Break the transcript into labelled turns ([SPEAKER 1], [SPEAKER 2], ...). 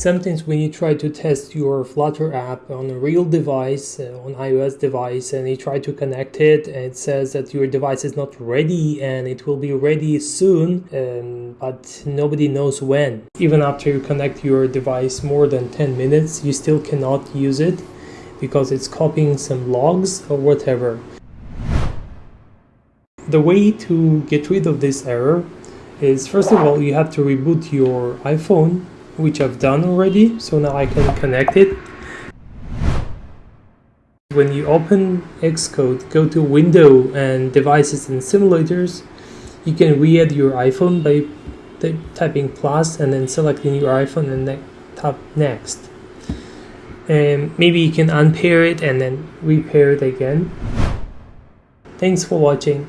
[SPEAKER 1] sometimes when you try to test your Flutter app on a real device, uh, on iOS device, and you try to connect it, it says that your device is not ready and it will be ready soon, um, but nobody knows when. Even after you connect your device more than 10 minutes, you still cannot use it because it's copying some logs or whatever. The way to get rid of this error is first of all you have to reboot your iPhone which I've done already so now I can connect it. When you open Xcode go to window and devices and simulators you can re-add your iPhone by typing plus and then selecting your iPhone and then tap next. And maybe you can unpair it and then repair it again. Thanks for watching